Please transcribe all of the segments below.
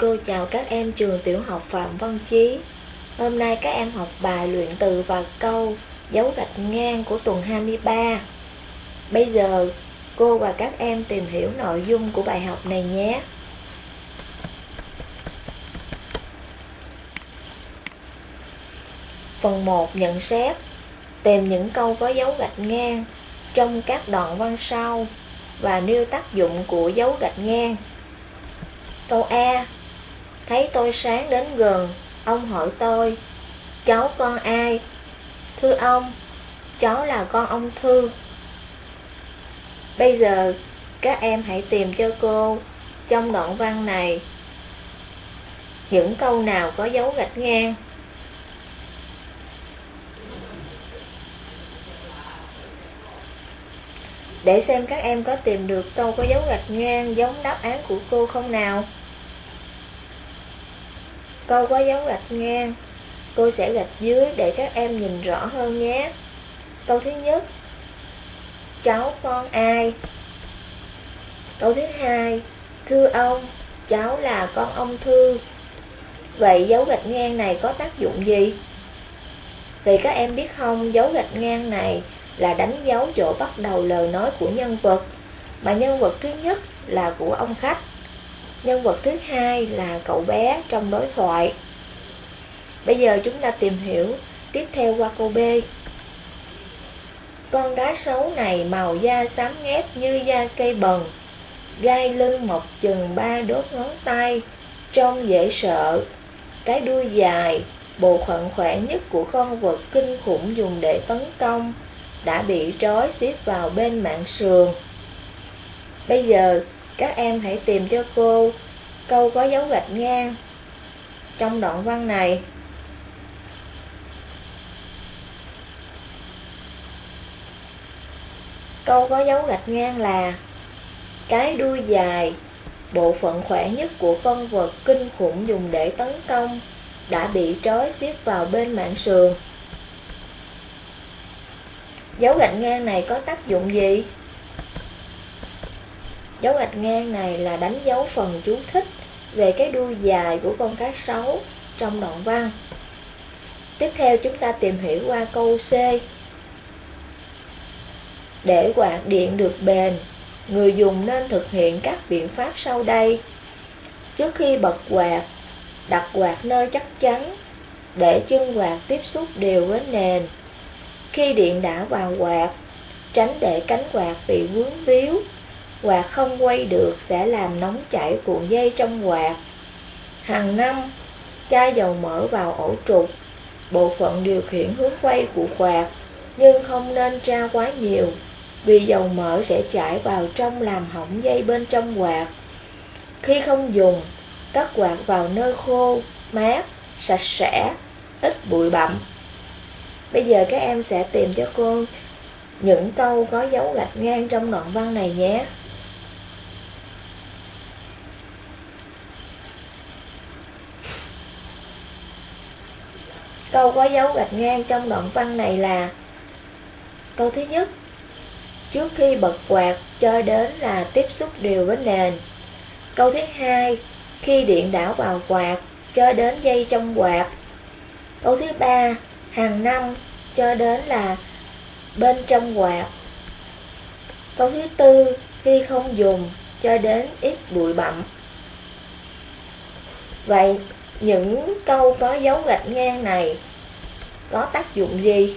Cô chào các em trường tiểu học Phạm Văn Chí. Hôm nay các em học bài luyện từ và câu dấu gạch ngang của tuần 23. Bây giờ, cô và các em tìm hiểu nội dung của bài học này nhé. Phần 1 nhận xét Tìm những câu có dấu gạch ngang trong các đoạn văn sau và nêu tác dụng của dấu gạch ngang. Câu A Thấy tôi sáng đến gần, ông hỏi tôi Cháu con ai? Thưa ông, cháu là con ông Thư. Bây giờ các em hãy tìm cho cô trong đoạn văn này. Những câu nào có dấu gạch ngang? Để xem các em có tìm được câu có dấu gạch ngang giống đáp án của cô không nào. Câu có dấu gạch ngang Cô sẽ gạch dưới để các em nhìn rõ hơn nhé. Câu thứ nhất. Cháu con ai? Câu thứ hai. Thưa ông, cháu là con ông Thư. Vậy dấu gạch ngang này có tác dụng gì? Thì các em biết không, dấu gạch ngang này là đánh dấu chỗ bắt đầu lời nói của nhân vật. Mà nhân vật thứ nhất là của ông khách. Nhân vật thứ hai là cậu bé trong đối thoại. Bây giờ chúng ta tìm hiểu tiếp theo qua câu B. Con cá sấu này màu da xám ngét như da cây bần, Gai lưng mọc chừng ba đốt ngón tay, Trông dễ sợ. Cái đuôi dài, Bộ phận khỏe nhất của con vật kinh khủng dùng để tấn công, Đã bị trói xiết vào bên mạng sườn. Bây giờ các em hãy tìm cho cô câu có dấu gạch ngang trong đoạn văn này. Câu có dấu gạch ngang là Cái đuôi dài, bộ phận khỏe nhất của con vật kinh khủng dùng để tấn công đã bị trói xiết vào bên mạng sườn. Dấu gạch ngang này có tác dụng gì? Dấu gạch ngang này là đánh dấu phần chú thích về cái đuôi dài của con cá sấu trong đoạn văn. Tiếp theo chúng ta tìm hiểu qua câu C. Để quạt điện được bền, người dùng nên thực hiện các biện pháp sau đây. Trước khi bật quạt, đặt quạt nơi chắc chắn, để chân quạt tiếp xúc đều với nền. Khi điện đã vào quạt, tránh để cánh quạt bị vướng víu quạt không quay được sẽ làm nóng chảy cuộn dây trong quạt. Hàng năm, chai dầu mỡ vào ổ trục, bộ phận điều khiển hướng quay của quạt, nhưng không nên tra quá nhiều, vì dầu mỡ sẽ chảy vào trong làm hỏng dây bên trong quạt. Khi không dùng, cắt quạt vào nơi khô, mát, sạch sẽ, ít bụi bặm. Bây giờ các em sẽ tìm cho cô những câu có dấu gạch ngang trong đoạn văn này nhé. Câu có dấu gạch ngang trong đoạn văn này là, Câu thứ nhất, Trước khi bật quạt cho đến là tiếp xúc đều với nền. Câu thứ hai, Khi điện đảo vào quạt cho đến dây trong quạt. Câu thứ ba, Hàng năm cho đến là bên trong quạt. Câu thứ tư, Khi không dùng cho đến ít bụi bặm. Vậy những câu có dấu gạch ngang này có tác dụng gì?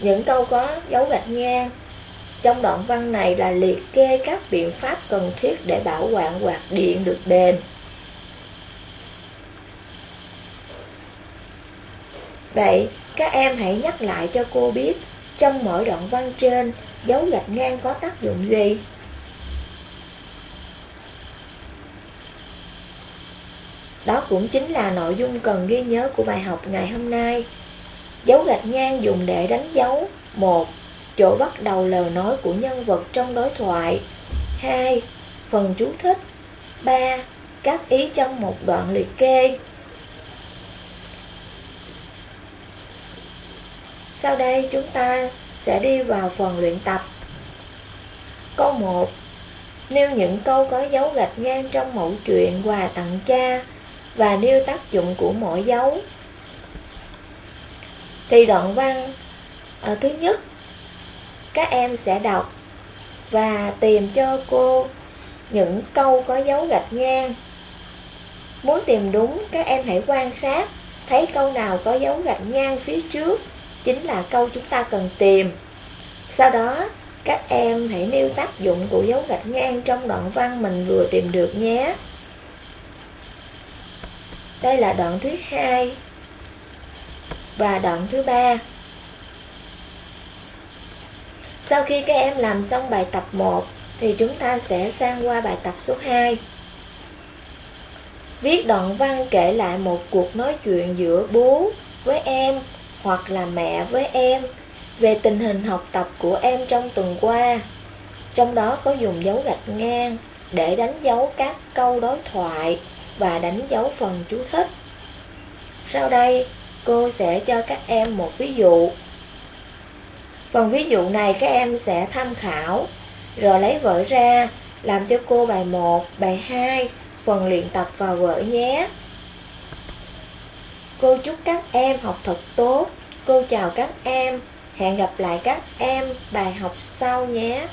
Những câu có dấu gạch ngang trong đoạn văn này là liệt kê các biện pháp cần thiết để bảo quản quạt điện được bền. Vậy, các em hãy nhắc lại cho cô biết trong mỗi đoạn văn trên dấu gạch ngang có tác dụng gì? Đó cũng chính là nội dung cần ghi nhớ của bài học ngày hôm nay. Dấu gạch ngang dùng để đánh dấu một, Chỗ bắt đầu lời nói của nhân vật trong đối thoại 2. Phần chú thích 3. Các ý trong một đoạn liệt kê Sau đây chúng ta sẽ đi vào phần luyện tập Câu 1 Nêu những câu có dấu gạch ngang trong mẫu chuyện quà tặng cha và nêu tác dụng của mỗi dấu. Thì đoạn văn à, thứ nhất các em sẽ đọc và tìm cho cô những câu có dấu gạch ngang. Muốn tìm đúng, các em hãy quan sát, thấy câu nào có dấu gạch ngang phía trước, chính là câu chúng ta cần tìm. Sau đó, các em hãy nêu tác dụng của dấu gạch ngang trong đoạn văn mình vừa tìm được nhé. Đây là đoạn thứ hai và đoạn thứ ba. Sau khi các em làm xong bài tập 1 thì chúng ta sẽ sang qua bài tập số 2. Viết đoạn văn kể lại một cuộc nói chuyện giữa bố với em hoặc là mẹ với em về tình hình học tập của em trong tuần qua. Trong đó có dùng dấu gạch ngang để đánh dấu các câu đối thoại và đánh dấu phần chú thích. Sau đây, cô sẽ cho các em một ví dụ. Phần ví dụ này các em sẽ tham khảo, rồi lấy vở ra, làm cho cô bài 1, bài 2, phần luyện tập vào vở nhé. Cô chúc các em học thật tốt. Cô chào các em. Hẹn gặp lại các em bài học sau nhé.